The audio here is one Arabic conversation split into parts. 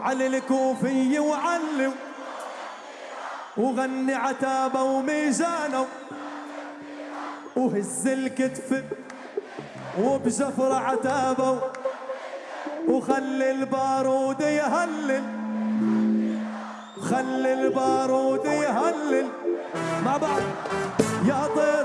علي الكوفي وعلم. وغني عتابه وميزانه. وهز الكتف وبزفرة عتابه. وخلي البارود يهلل. خلي البارود يهلل. مع بعض يا طير.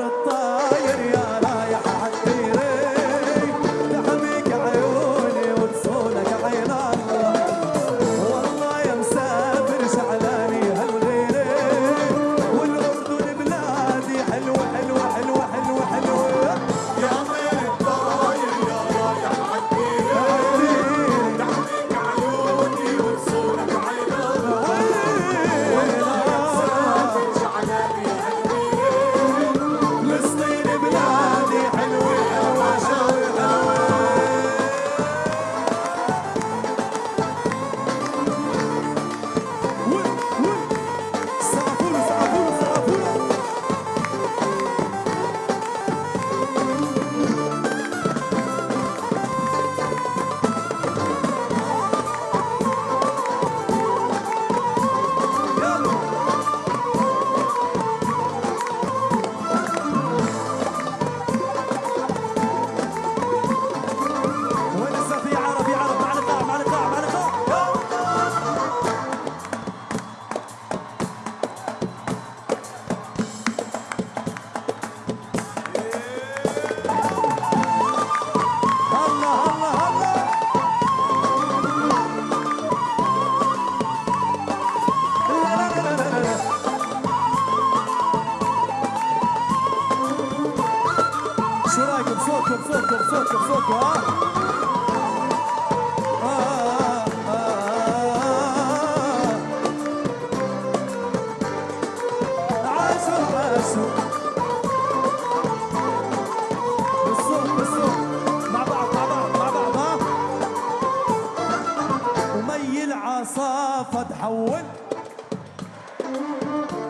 وين؟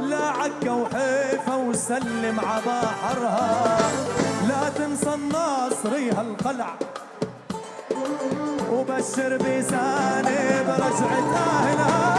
لا عكا وحيفا وسلم عباحرها لا تنسى الناصري هالقلع وبشر بساني برجعة أهلها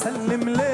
سلم لي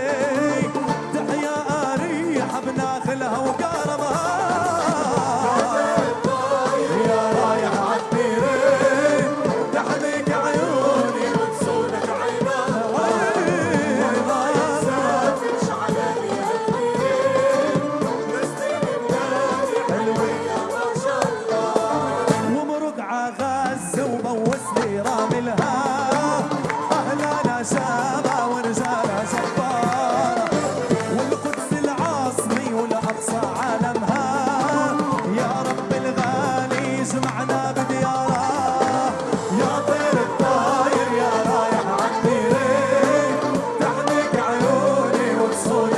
sorry.